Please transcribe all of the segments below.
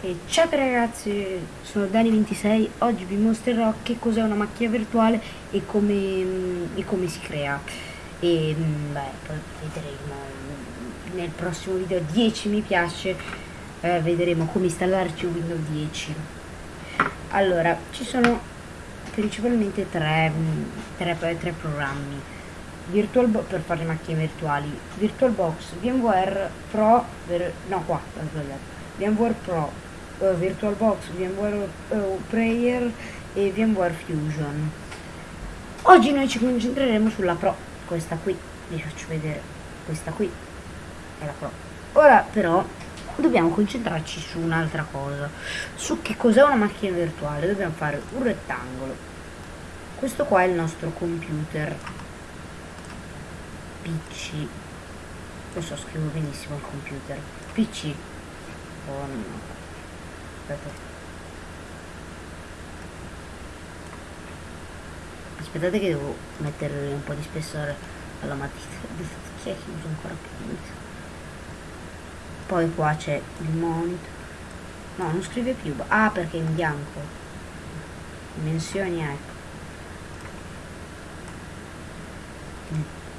E ciao ragazzi, sono Dani26, oggi vi mostrerò che cos'è una macchina virtuale e come, mm, e come si crea. E mm, beh, poi vedremo nel prossimo video 10 mi piace, eh, vedremo come installarci Windows 10. Allora, ci sono principalmente tre, mm, tre, tre programmi. VirtualBox per fare macchine virtuali, VirtualBox, VMware Pro, no qua, ho sbagliato, VMware Pro uh, VirtualBox, VMware uh, Prayer e VMware Fusion. Oggi noi ci concentreremo sulla Pro, questa qui, vi faccio vedere, questa qui. È la Pro. Ora però dobbiamo concentrarci su un'altra cosa, su che cos'è una macchina virtuale, dobbiamo fare un rettangolo. Questo qua è il nostro computer. PC, lo so scrivo benissimo il computer, PC, oh no aspetta. Aspettate che devo mettere un po' di spessore alla matita che usa ancora più poi qua c'è il monitor. No non scrive più. Ah perché è in bianco. Dimensioni ecco.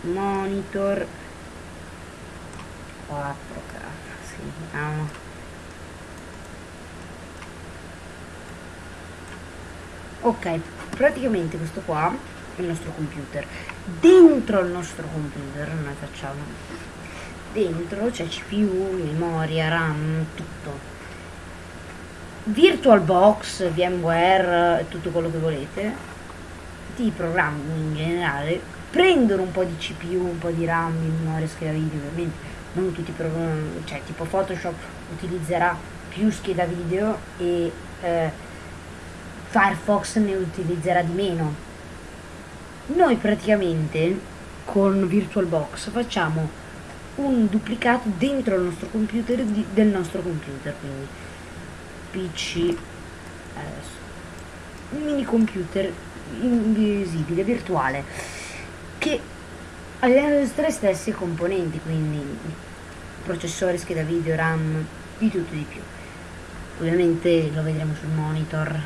Monitor. 4k sì, vediamo ok praticamente questo qua è il nostro computer. Dentro il nostro computer noi facciamo. Dentro c'è cpu memoria ram tutto. Virtualbox vmware tutto quello che volete. I programmi in generale. Prendono un po' di cpu un po' di ram memoria scheda video ovviamente. Non tutti i programmi cioè tipo photoshop utilizzerà più scheda video e eh, Firefox ne utilizzerà di meno. Noi praticamente con VirtualBox facciamo un duplicato dentro il nostro computer di, del nostro computer, quindi PC adesso, un mini computer invisibile, virtuale, che ha le nostre stesse componenti, quindi processore, scheda video, RAM, di tutto e di più. Ovviamente lo vedremo sul monitor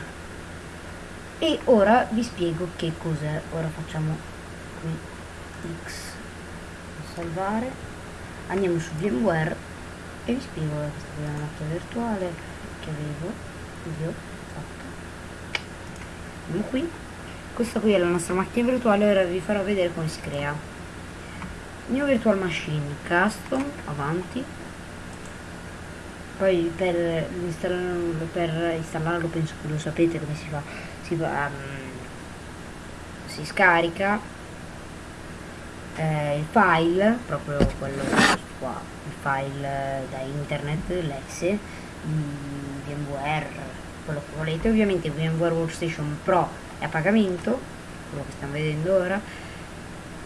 e ora vi spiego che cos'è. Ora facciamo qui x salvare. Andiamo su VMware e vi spiego è una macchina virtuale che avevo io fatto andiamo qui. Questa qui è la nostra macchina virtuale ora vi farò vedere come si crea. New virtual machine custom avanti. Poi per installarlo, per installarlo penso che lo sapete come si fa si, um, si scarica eh, il file, proprio quello qua, il file da internet, l'exe, VMware, quello che volete, ovviamente VMware Workstation Pro è a pagamento, quello che stiamo vedendo ora,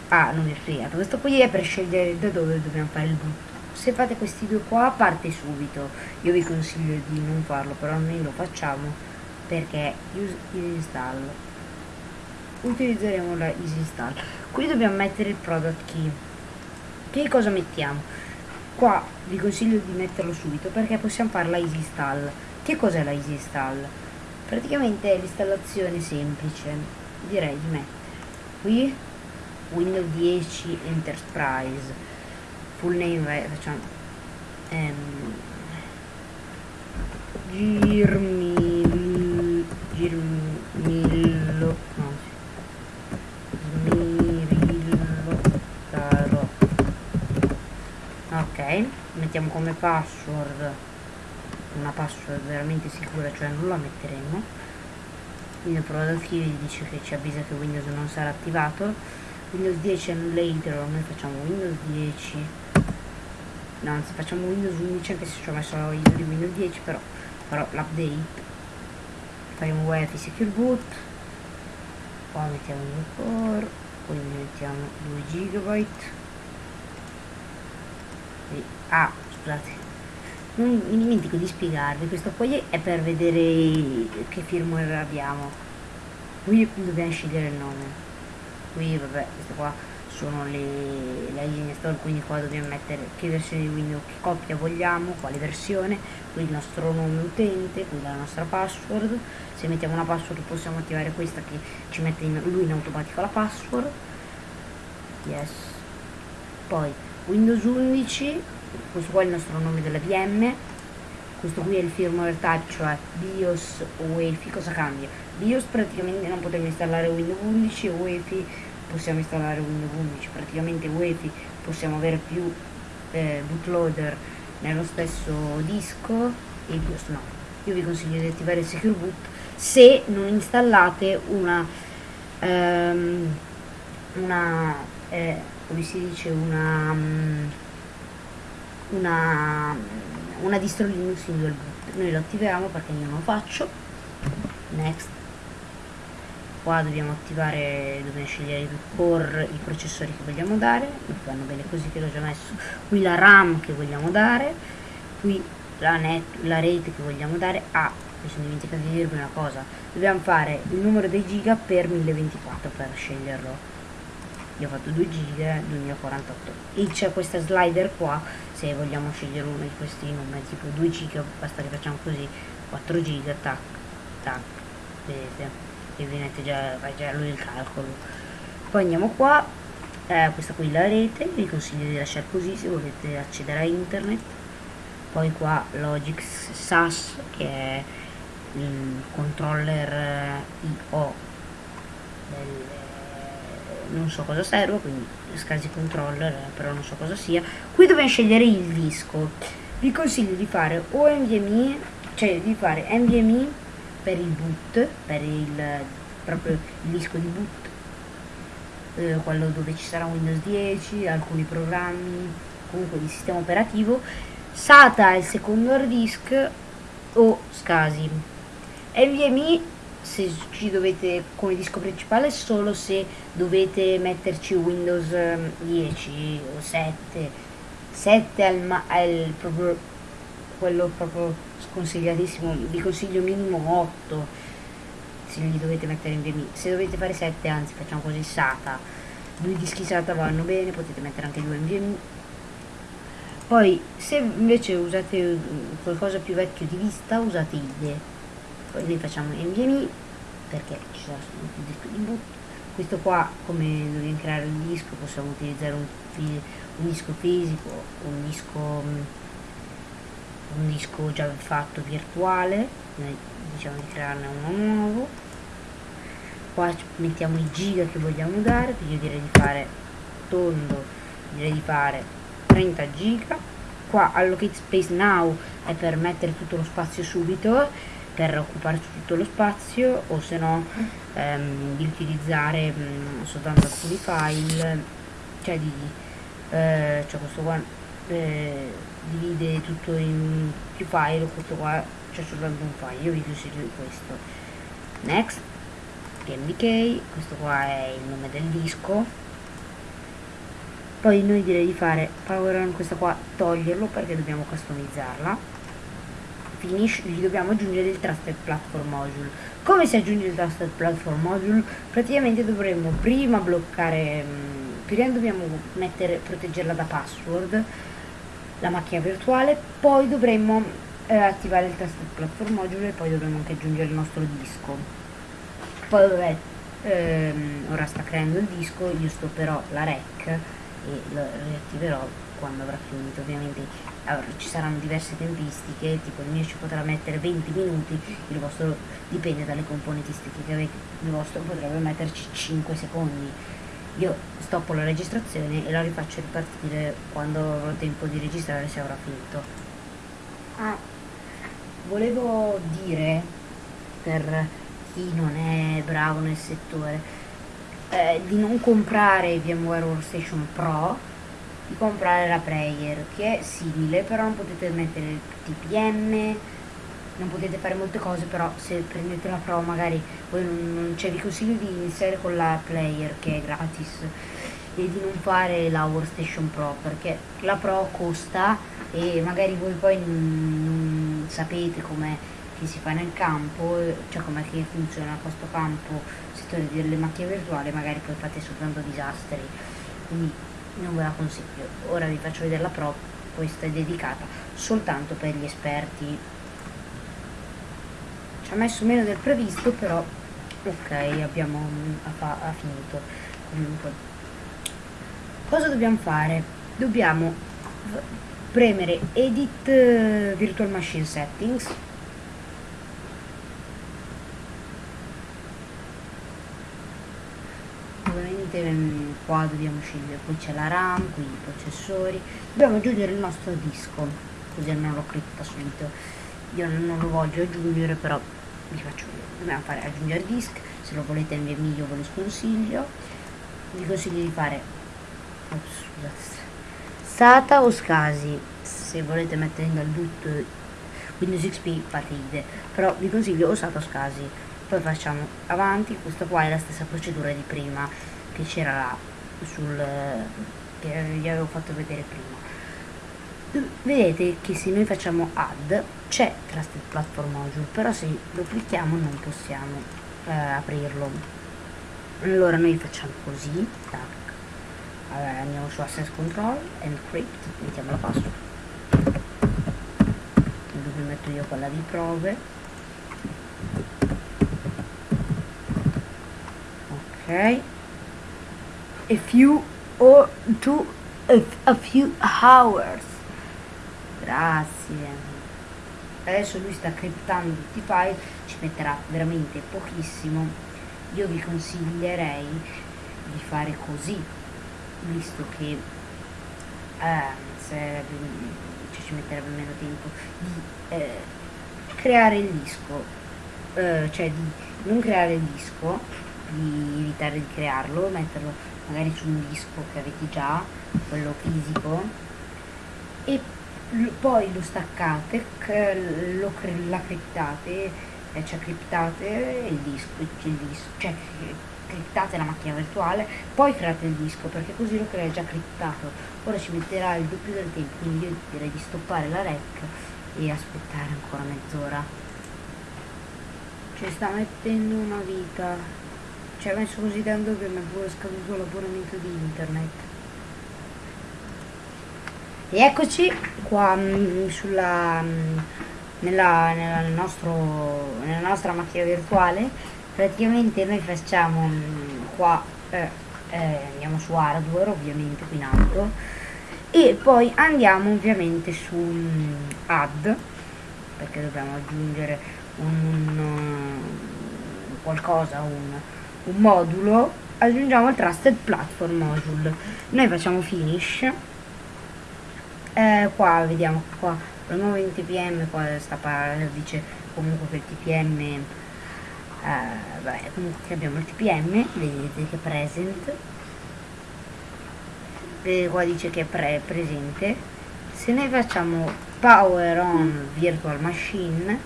ah non vi è fregato, questo qui è per scegliere da dove dobbiamo fare il boot se fate questi due qua parte subito. Io vi consiglio di non farlo però noi lo facciamo perché use install. Utilizzeremo la easy install. Qui dobbiamo mettere il product key. Che cosa mettiamo? Qua vi consiglio di metterlo subito perché possiamo fare la easy install. Che cos'è la easy install? Praticamente è l'installazione semplice direi di mettere qui windows 10 enterprise full name facciamo ehm, girmi Girmillo no Smirillo Tarot ok mettiamo come password una password veramente sicura cioè non la metteremo. Quindi product key dice che ci avvisa che Windows non sarà attivato. Windows 10 and later noi facciamo Windows 10 no anzi facciamo Windows 11 anche se ci ho messo l'ISO di Windows 10 però farò l'update faremo wifi secure boot qua mettiamo il core poi mettiamo 2 GB e, ah scusate non mi dimentico di spiegarvi questo poi è per vedere che firmware abbiamo. Qui dobbiamo scegliere il nome. Qui vabbè questo qua sono le, la linea install quindi qua dobbiamo mettere che versione di Windows che coppia vogliamo quale versione qui il nostro nome utente qui la nostra password. Se mettiamo una password possiamo attivare questa che ci mette in, lui in automatico la password. Yes. Poi Windows 11 questo qua è il nostro nome della VM questo qui è il firmware type cioè BIOS o UEFI cosa cambia? BIOS praticamente non potremo installare Windows 11 e UEFI possiamo installare Windows 11 praticamente UEFI possiamo avere più eh, bootloader nello stesso disco e BIOS no io vi consiglio di attivare il Secure Boot se non installate una um, una eh, come si dice una um, una una distro Linux in dual boot noi lo attiviamo perché io non lo faccio. Next qua dobbiamo attivare dobbiamo scegliere il core i processori che vogliamo dare vanno bene così che l'ho già messo qui la ram che vogliamo dare qui la, net, la rete che vogliamo dare ah mi sono dimenticato di dirvi una cosa dobbiamo fare il numero dei giga per 1024 per sceglierlo. Io ho fatto 2 giga 2048 e c'è questa slider qua se vogliamo scegliere uno di questi numeri tipo 2 giga basta che facciamo così 4 giga tac tac vedete e vedete già fa già lui il calcolo. Poi andiamo qua eh, questa qui la rete vi consiglio di lasciare così se volete accedere a internet. Poi qua Logix SAS che è il controller eh, IO del non so cosa serve quindi SCSI controller eh, però non so cosa sia. Qui dobbiamo scegliere il disco. Vi consiglio di fare o NVMe cioè di fare NVMe per il boot per il proprio il disco di boot eh, quello dove ci sarà Windows 10 alcuni programmi comunque di sistema operativo SATA il secondo hard disk o SCSI NVMe se ci dovete come disco principale solo se dovete metterci Windows 10 ehm, o 7 7 al, ma al proprio quello proprio sconsigliatissimo vi consiglio minimo 8 se li dovete mettere in VMI se dovete fare 7 anzi facciamo così SATA. Due dischi SATA vanno bene potete mettere anche due in VMI poi se invece usate qualcosa più vecchio di vista usate IDE poi noi facciamo NVMe perché ci sarà il disco di boot questo qua come dobbiamo creare il disco possiamo utilizzare un, un disco fisico un disco un disco già fatto virtuale diciamo di crearne uno nuovo. Qua mettiamo i giga che vogliamo dare io direi di fare tondo direi di fare 30 giga. Qua allocate space now è per mettere tutto lo spazio subito per occupare tutto lo spazio o se no ehm, di utilizzare mh, mm, soltanto alcuni file. Cioè di eh, cioè questo qua eh, divide tutto in più file questo qua c'è soltanto un file io vi consiglio questo next pmbk questo qua è il nome del disco poi noi direi di fare power on questa qua toglierlo perché dobbiamo customizzarla finish gli dobbiamo aggiungere il Trusted Platform Module. Come si aggiunge il Trusted Platform Module? Praticamente dovremmo prima bloccare, mm, prima dobbiamo mettere, proteggerla da password, la macchina virtuale, poi dovremmo eh, attivare il Trusted Platform Module e poi dovremmo anche aggiungere il nostro disco. Poi vabbè, ehm, ora sta creando il disco, io stopperò la rec e lo riattiverò quando avrà finito ovviamente allora, ci saranno diverse tempistiche tipo il mio ci potrà mettere 20 minuti il vostro dipende dalle componentistiche che avete il vostro potrebbe metterci 5 secondi io stoppo la registrazione e la rifaccio ripartire quando avrò tempo di registrare se avrà finito. Ah. Volevo dire per chi non è bravo nel settore eh, di non comprare VMware Workstation Pro di comprare la player che è simile però non potete mettere il TPM non potete fare molte cose però se prendete la pro magari voi non, non cioè vi consiglio di iniziare con la player che è gratis e di non fare la workstation pro perché la pro costa e magari voi poi non, sapete come si fa nel campo cioè come che funziona questo campo settore delle macchine virtuali magari poi fate soltanto disastri. Quindi non ve la consiglio. Ora vi faccio vedere la pro questa è dedicata soltanto per gli esperti ci ha messo meno del previsto però ok abbiamo ha, ha finito. Comunque cosa dobbiamo fare? Dobbiamo premere edit uh, virtual machine settings. Ovviamente um, qua dobbiamo scegliere poi c'è la ram qui i processori. Dobbiamo aggiungere il nostro disco così non lo cripta subito. Io non lo voglio aggiungere però vi faccio dobbiamo fare aggiungere disk se lo volete nel mio ve lo sconsiglio. Vi consiglio di fare oh, scusate. SATA o SCSI se volete mettere dal boot Windows XP ide. Però vi consiglio o SATA o SCSI poi facciamo avanti questa qua è la stessa procedura di prima che c'era sul che vi avevo fatto vedere prima vedete che se noi facciamo add c'è Trusted Platform Module però se lo clicchiamo non possiamo eh, aprirlo. Allora noi facciamo così tac. Allora andiamo su access control encrypt mettiamo la password. Dove metto io quella di prove. Ok. A few or two a few hours grazie. Adesso lui sta criptando tutti i file ci metterà veramente pochissimo. Io vi consiglierei di fare così visto che eh, cioè, ci metterebbe meno tempo di eh, creare il disco. Eh, cioè di non creare il disco di evitare di crearlo metterlo magari su un disco che avete già quello fisico e poi lo staccate, lo, la criptate, eh, cioè criptate il disco, il disco, cioè criptate la macchina virtuale, poi create il disco perché così lo crea già criptato. Ora ci metterà il doppio del tempo, quindi io direi di stoppare la rec e aspettare ancora mezz'ora. Ci sta mettendo una vita. Ci ha messo così tanto che mi è pure scaduto l'abbonamento di internet. E eccoci qua mm, sulla, mm, nella, nella, nostro, nella nostra macchina virtuale. Praticamente noi facciamo mm, qua eh, eh, andiamo su hardware ovviamente qui in alto. E poi andiamo ovviamente su add perché dobbiamo aggiungere un, un qualcosa un, un modulo. Aggiungiamo il trusted platform module. Noi facciamo finish eh, qua vediamo qua. Nuovo in tpm qua sta dice comunque che il tpm eh, vabbè, comunque abbiamo il tpm vedete che present. E qua dice che è pre presente. Se noi facciamo power on virtual machine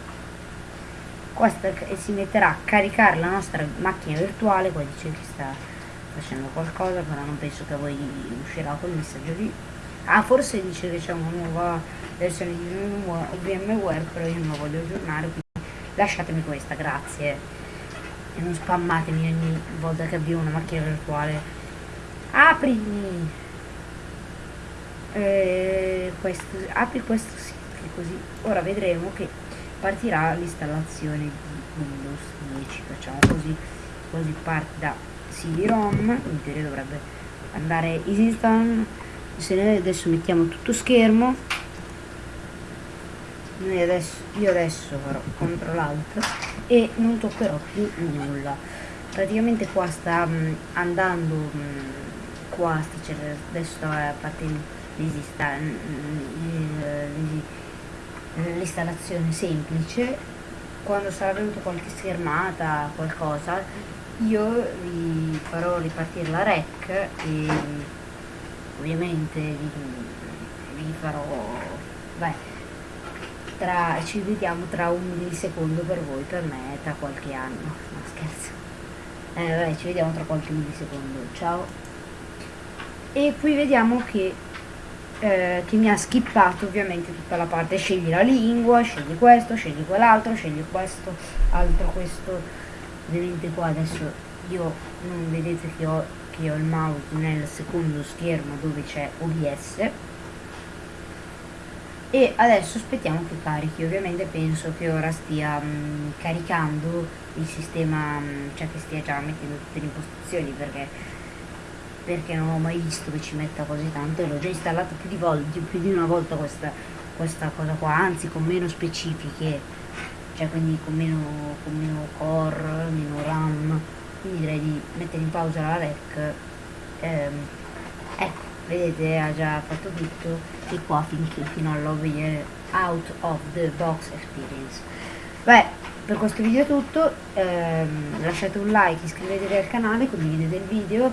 qua sta, si metterà a caricare la nostra macchina virtuale qua dice che sta facendo qualcosa però non penso che voi uscirà quel messaggio lì Ah, forse dice che c'è una nuova versione di VMware, però io non la voglio aggiornare, quindi lasciatemi questa, grazie. E non spammatemi ogni volta che avvio una macchina virtuale. Aprimi! Eh, questo, apri questo sito, così ora vedremo che partirà l'installazione di Windows 10. Facciamo così, così parte da CD-ROM, in teoria dovrebbe andare easy se noi adesso mettiamo tutto schermo. Noi adesso, io adesso farò CTRL ALT e non toccherò più nulla. Praticamente qua sta mh, mm, andando mh, mm, qua sta, adesso sta partendo l'installazione semplice. Quando sarà venuta qualche schermata qualcosa io vi farò ripartire la rec e ovviamente vi, vi farò beh, tra, ci vediamo tra un millisecondo per voi per me tra qualche anno. No scherzo. Eh, vabbè, ci vediamo tra qualche millisecondo. Ciao. E qui vediamo che eh, che mi ha skippato ovviamente tutta la parte scegli la lingua scegli questo scegli quell'altro scegli questo altro questo. Ovviamente qua adesso io non vedete che ho che ho il mouse nel secondo schermo dove c'è OBS e adesso aspettiamo che carichi ovviamente penso che ora stia mh, mm, caricando il sistema mh, mm, cioè che stia già mettendo tutte le impostazioni perché perché non ho mai visto che ci metta così tanto e l'ho già installato più di, volte, più di una volta questa, questa cosa qua anzi con meno specifiche cioè quindi con meno, con meno core meno ram quindi direi di mettere in pausa la rec ehm, ecco vedete ha già fatto tutto e qua finché fino all'over out of the box experience. Beh per questo video è tutto ehm, lasciate un like iscrivetevi al canale condividete il video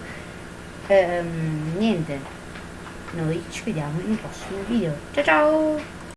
ehm, niente noi ci vediamo in un prossimo video. Ciao ciao